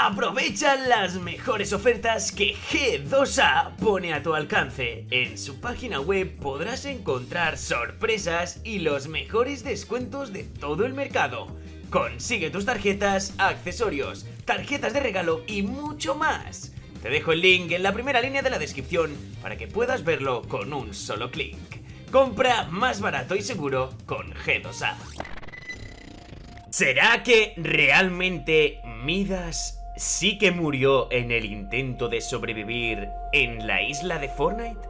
Aprovecha las mejores ofertas que G2A pone a tu alcance. En su página web podrás encontrar sorpresas y los mejores descuentos de todo el mercado. Consigue tus tarjetas, accesorios, tarjetas de regalo y mucho más. Te dejo el link en la primera línea de la descripción para que puedas verlo con un solo clic. Compra más barato y seguro con G2A. ¿Será que realmente Midas sí que murió en el intento de sobrevivir en la isla de Fortnite?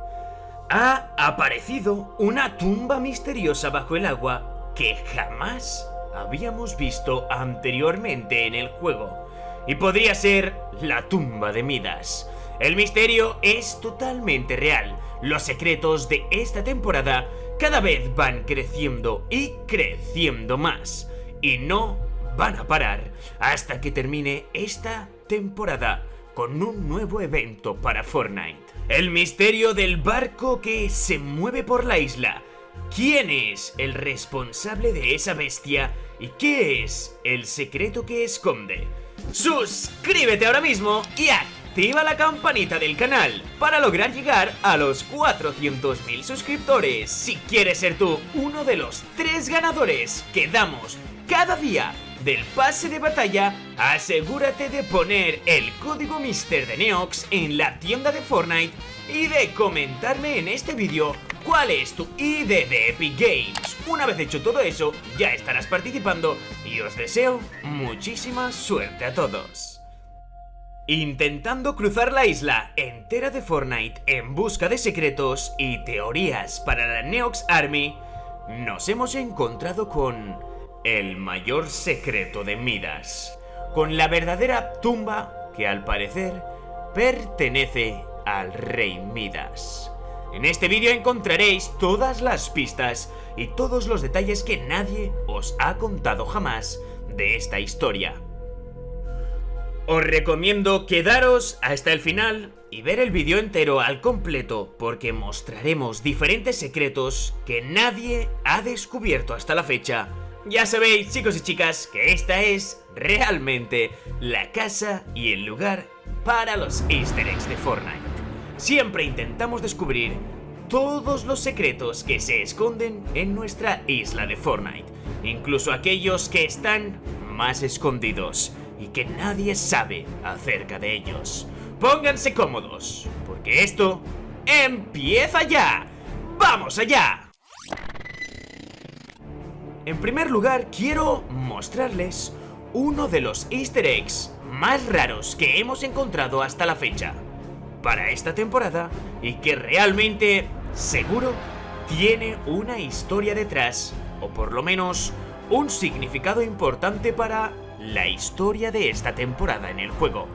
Ha aparecido una tumba misteriosa bajo el agua que jamás habíamos visto anteriormente en el juego. Y podría ser la tumba de Midas. El misterio es totalmente real. Los secretos de esta temporada cada vez van creciendo y creciendo más. Y no van a parar hasta que termine esta temporada con un nuevo evento para Fortnite. El misterio del barco que se mueve por la isla. ¿Quién es el responsable de esa bestia y qué es el secreto que esconde? Suscríbete ahora mismo y activa la campanita del canal para lograr llegar a los 400.000 suscriptores. Si quieres ser tú uno de los tres ganadores que damos cada día del pase de batalla, asegúrate de poner el código Mister de Neox en la tienda de Fortnite y de comentarme en este vídeo cuál es tu ID de Epic Games. Una vez hecho todo eso, ya estarás participando y os deseo muchísima suerte a todos. Intentando cruzar la isla entera de Fortnite en busca de secretos y teorías para la Neox Army, nos hemos encontrado con el mayor secreto de Midas, con la verdadera tumba que al parecer pertenece al rey Midas. En este vídeo encontraréis todas las pistas y todos los detalles que nadie os ha contado jamás de esta historia. Os recomiendo quedaros hasta el final y ver el vídeo entero al completo porque mostraremos diferentes secretos que nadie ha descubierto hasta la fecha ya sabéis chicos y chicas que esta es realmente la casa y el lugar para los easter eggs de Fortnite. Siempre intentamos descubrir todos los secretos que se esconden en nuestra isla de Fortnite, incluso aquellos que están más escondidos y que nadie sabe acerca de ellos. Pónganse cómodos, porque esto empieza ya. ¡Vamos allá! En primer lugar, quiero mostrarles uno de los easter eggs más raros que hemos encontrado hasta la fecha para esta temporada y que realmente, seguro, tiene una historia detrás o por lo menos un significado importante para la historia de esta temporada en el juego.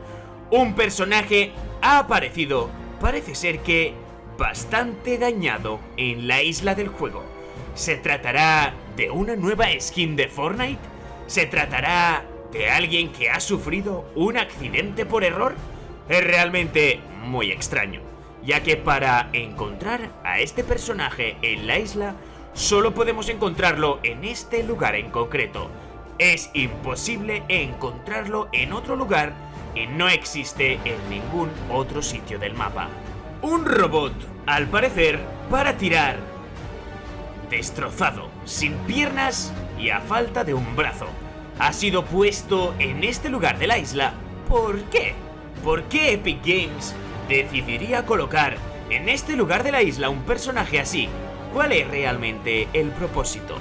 Un personaje ha aparecido, parece ser que bastante dañado en la isla del juego. ¿Se tratará de una nueva skin de Fortnite? ¿Se tratará de alguien que ha sufrido un accidente por error? Es realmente muy extraño, ya que para encontrar a este personaje en la isla, solo podemos encontrarlo en este lugar en concreto. Es imposible encontrarlo en otro lugar y no existe en ningún otro sitio del mapa. Un robot, al parecer, para tirar destrozado, sin piernas y a falta de un brazo. Ha sido puesto en este lugar de la isla. ¿Por qué? ¿Por qué Epic Games decidiría colocar en este lugar de la isla un personaje así? ¿Cuál es realmente el propósito?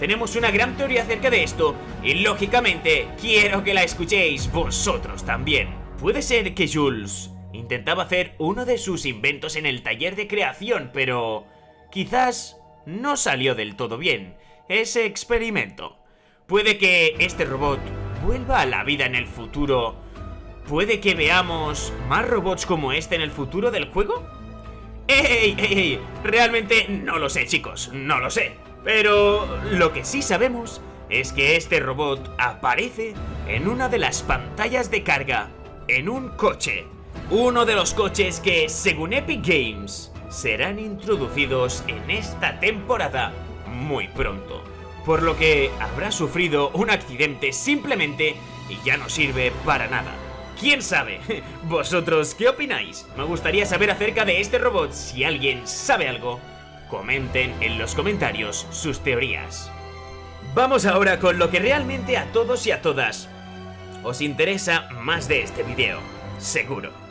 Tenemos una gran teoría acerca de esto y lógicamente quiero que la escuchéis vosotros también. Puede ser que Jules intentaba hacer uno de sus inventos en el taller de creación, pero quizás no salió del todo bien, ese experimento. Puede que este robot vuelva a la vida en el futuro. ¿Puede que veamos más robots como este en el futuro del juego? ¡Ey, ey, ey! Realmente no lo sé, chicos, no lo sé. Pero lo que sí sabemos es que este robot aparece en una de las pantallas de carga, en un coche. Uno de los coches que, según Epic Games, serán introducidos en esta temporada muy pronto, por lo que habrá sufrido un accidente simplemente y ya no sirve para nada. ¿Quién sabe? ¿Vosotros qué opináis? Me gustaría saber acerca de este robot. Si alguien sabe algo, comenten en los comentarios sus teorías. Vamos ahora con lo que realmente a todos y a todas os interesa más de este video, seguro.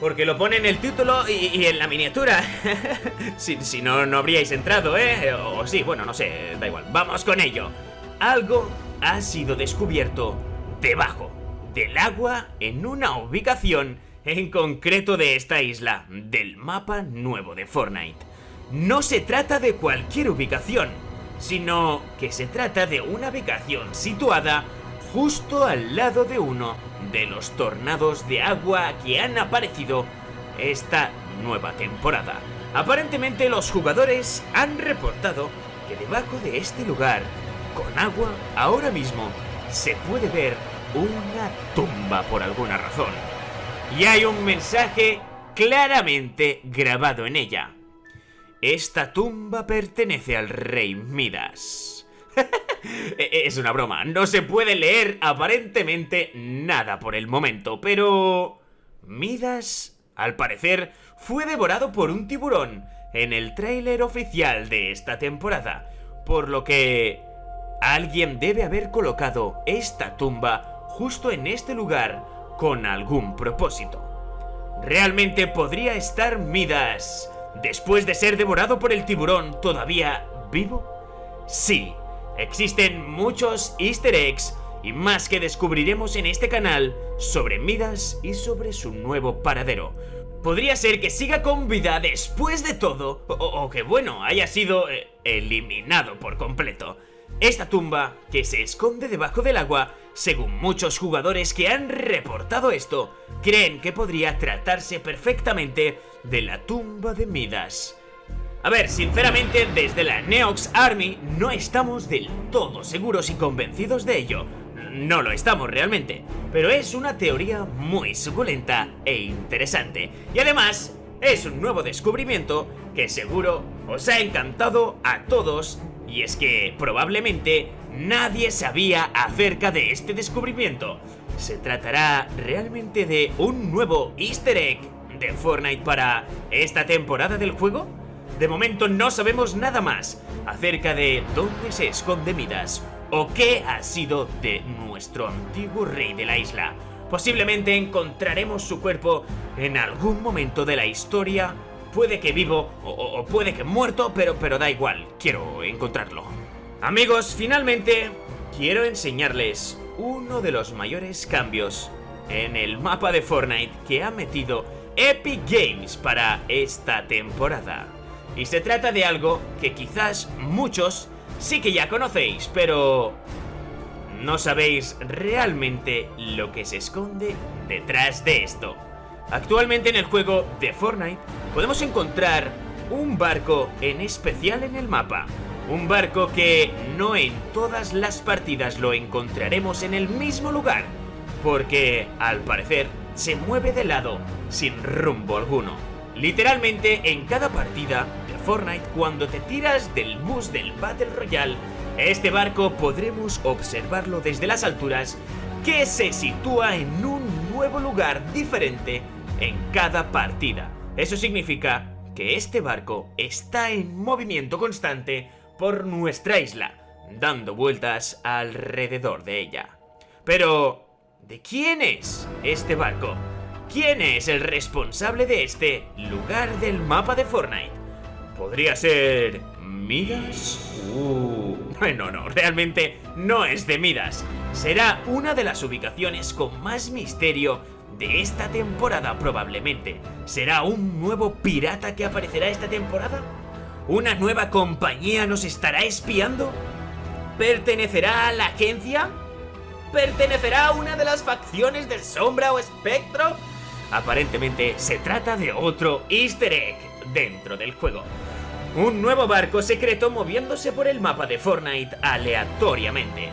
Porque lo pone en el título y, en la miniatura. si, si no, no habríais entrado, ¿eh? O sí, bueno, no sé, da igual. Vamos con ello. Algo ha sido descubierto debajo del agua en una ubicación en concreto de esta isla, del mapa nuevo de Fortnite. No se trata de cualquier ubicación, sino que se trata de una ubicación situada justo al lado de uno de los tornados de agua que han aparecido esta nueva temporada. Aparentemente los jugadores han reportado que debajo de este lugar, con agua, ahora mismo se puede ver una tumba por alguna razón. Y hay un mensaje claramente grabado en ella. Esta tumba pertenece al rey Midas. es una broma, no se puede leer aparentemente nada por el momento, pero... Midas, al parecer, fue devorado por un tiburón en el tráiler oficial de esta temporada, por lo que... Alguien debe haber colocado esta tumba justo en este lugar con algún propósito. ¿Realmente podría estar Midas después de ser devorado por el tiburón, todavía vivo? Sí, existen muchos easter eggs y más que descubriremos en este canal sobre Midas y sobre su nuevo paradero. Podría ser que siga con vida después de todo, o, que bueno, haya sido eh, eliminado por completo. Esta tumba, que se esconde debajo del agua, según muchos jugadores que han reportado esto, creen que podría tratarse perfectamente de la tumba de Midas. A ver, sinceramente, desde la Neox Army no estamos del todo seguros y convencidos de ello. No lo estamos realmente, pero es una teoría muy suculenta e interesante. Y además, es un nuevo descubrimiento que seguro os ha encantado a todos y es que probablemente nadie sabía acerca de este descubrimiento. ¿Se tratará realmente de un nuevo easter egg de Fortnite para esta temporada del juego? De momento no sabemos nada más acerca de dónde se esconde Midas o qué ha sido de nuestro antiguo rey de la isla. Posiblemente encontraremos su cuerpo en algún momento de la historia, puede que vivo o, puede que muerto, pero, pero da igual, quiero encontrarlo. Amigos, finalmente quiero enseñarles uno de los mayores cambios en el mapa de Fortnite que ha metido Epic Games para esta temporada. Y se trata de algo que quizás muchos sí que ya conocéis, pero no sabéis realmente lo que se esconde detrás de esto. Actualmente en el juego de Fortnite podemos encontrar un barco en especial en el mapa. Un barco que no en todas las partidas lo encontraremos en el mismo lugar, porque al parecer se mueve de lado sin rumbo alguno. Literalmente en cada partida Fortnite cuando te tiras del bus del Battle Royale, este barco podremos observarlo desde las alturas que se sitúa en un nuevo lugar diferente en cada partida. Eso significa que este barco está en movimiento constante por nuestra isla, dando vueltas alrededor de ella. Pero, ¿de quién es este barco? ¿Quién es el responsable de este lugar del mapa de Fortnite? ¿Podría ser... Midas? Uh, no, no, realmente no es de Midas. Será una de las ubicaciones con más misterio de esta temporada probablemente. ¿Será un nuevo pirata que aparecerá esta temporada? ¿Una nueva compañía nos estará espiando? ¿Pertenecerá a la agencia? ¿Pertenecerá a una de las facciones de Sombra o Espectro? Aparentemente se trata de otro easter egg dentro del juego. Un nuevo barco secreto moviéndose por el mapa de Fortnite aleatoriamente.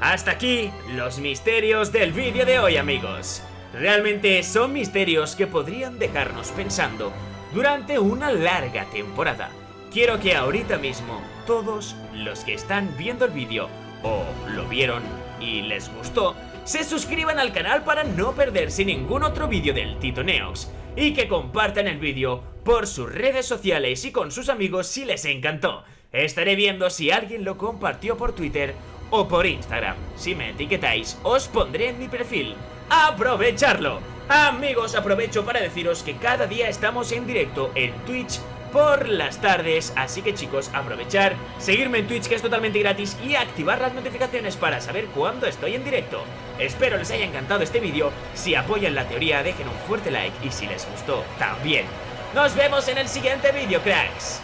Hasta aquí los misterios del vídeo de hoy amigos. Realmente son misterios que podrían dejarnos pensando durante una larga temporada. Quiero que ahorita mismo todos los que están viendo el vídeo o lo vieron y les gustó, se suscriban al canal para no perderse ningún otro vídeo del Tito Neox y que compartan el vídeo por sus redes sociales y con sus amigos si les encantó. Estaré viendo si alguien lo compartió por Twitter o por Instagram. Si me etiquetáis, os pondré en mi perfil. ¡Aprovecharlo! Amigos, aprovecho para deciros que cada día estamos en directo en Twitch por las tardes, así que chicos, aprovechar, seguirme en Twitch que es totalmente gratis y activar las notificaciones para saber cuándo estoy en directo. Espero les haya encantado este vídeo, si apoyan la teoría dejen un fuerte like y si les gustó, también. Nos vemos en el siguiente vídeo, cracks.